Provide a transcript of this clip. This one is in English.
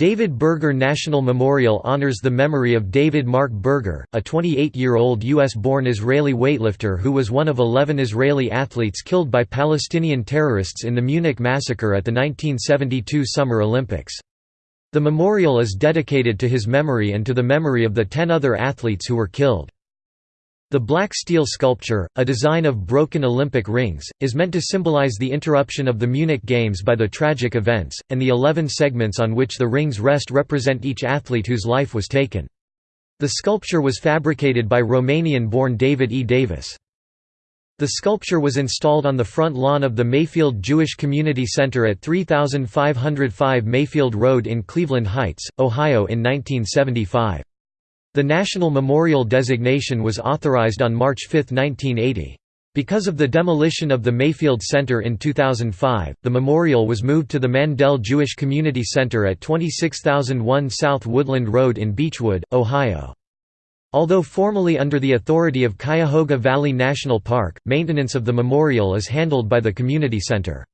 David Berger National Memorial honors the memory of David Mark Berger, a 28-year-old U.S.-born Israeli weightlifter who was one of 11 Israeli athletes killed by Palestinian terrorists in the Munich massacre at the 1972 Summer Olympics. The memorial is dedicated to his memory and to the memory of the ten other athletes who were killed. The black steel sculpture, a design of broken Olympic rings, is meant to symbolize the interruption of the Munich Games by the tragic events, and the eleven segments on which the rings rest represent each athlete whose life was taken. The sculpture was fabricated by Romanian-born David E. Davis. The sculpture was installed on the front lawn of the Mayfield Jewish Community Center at 3505 Mayfield Road in Cleveland Heights, Ohio in 1975. The National Memorial designation was authorized on March 5, 1980. Because of the demolition of the Mayfield Center in 2005, the memorial was moved to the Mandel Jewish Community Center at 26001 South Woodland Road in Beachwood, Ohio. Although formally under the authority of Cuyahoga Valley National Park, maintenance of the memorial is handled by the community center.